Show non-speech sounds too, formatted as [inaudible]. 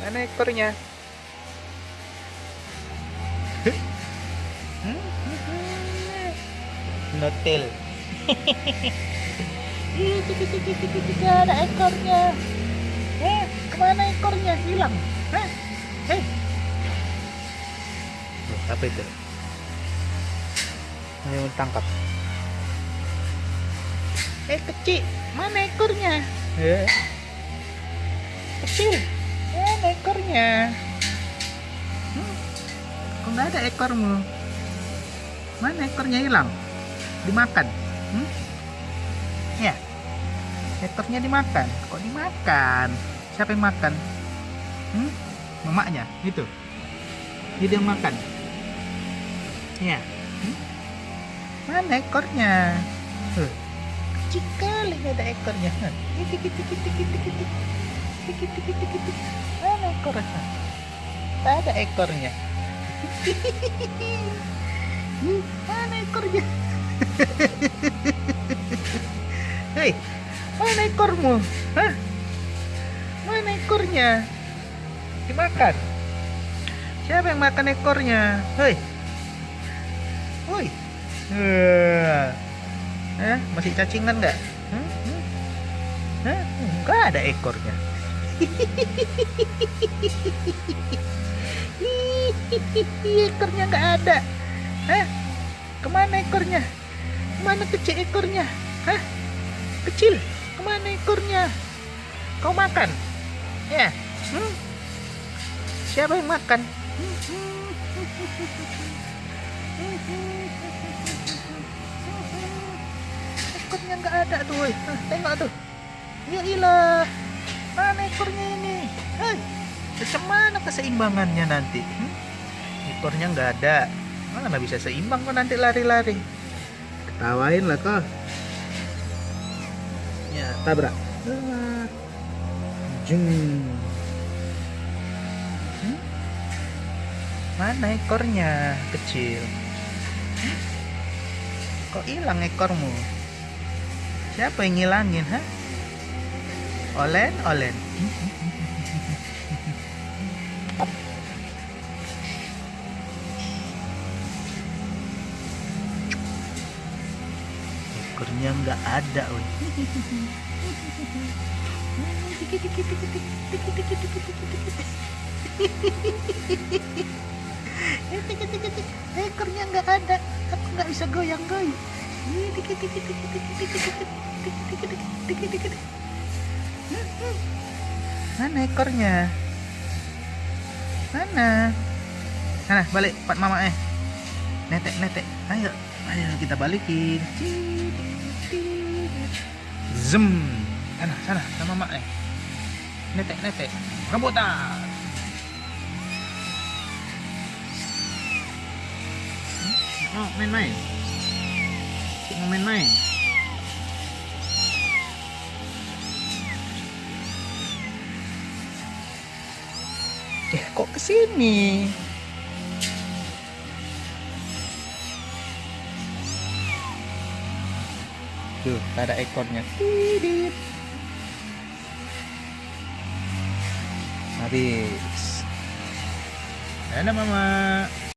Mana ekornya? Notel. Tidak ada ekornya. Eh, ke mana ekornya? Hilang. Hah? Eh. Apa itu? Ayo tangkap. Eh, kecil. Mana ekornya? Eh. Kecil. Mana ekornya? Hmm. Kok nggak ada ekormu? Mana ekornya hilang? Dimakan? Hmm? Ya. Ekornya dimakan. Kok dimakan? Siapa yang makan? Hmm? Mamaknya, itu. Dia yang makan. Ya. Hmm? Mana ekornya? Huh. Kecil ada ekornya. Huh. Ekornya? Tak ada ekornya. Mana ekornya? [laughs] Hei, mana ekormu? Hah? Mana ekornya? Dimakan. Siapa yang makan ekornya? Hei. Woi. Eh, eh, masih cacingan nggak? Hmm? Hmm? Hah? Enggak ada ekornya. Ekornya nggak ada. Hah? Ke mana ekornya? Ke mana kecil ekornya? Hah? Kecil? Ke mana ekornya? Kau makan? Ya? Hmm? Siapa yang makan? Ekornya nggak ada tuh, tengok tuh. Ya ilah. Mana ekornya ini? Hei, macam mana keseimbangannya nanti? Hmm? Ekornya nggak ada. Mana bisa seimbang kok nanti lari-lari. Ketawain lah kau. Ya, tabrak. Jeng. Hmm? Mana ekornya kecil? Hmm? Kok hilang ekormu? Siapa yang ngilangin, ha? Olen, Olen. Ekornya nggak ada, woy. Ekornya nggak ada, aku nggak bisa goyang-goyang. Mana ekornya? Mana? Sana, balik, Pak Mama eh. Netek, netek. Ayo, ayo kita balikin. Zem. Sana, sana, sama Mama eh. Netek, netek. Rebutan. Oh, main-main. Mau main-main. Eh, kok ke sini? Tuh, ada ekornya. Tidit. Habis. Dadah, Mama.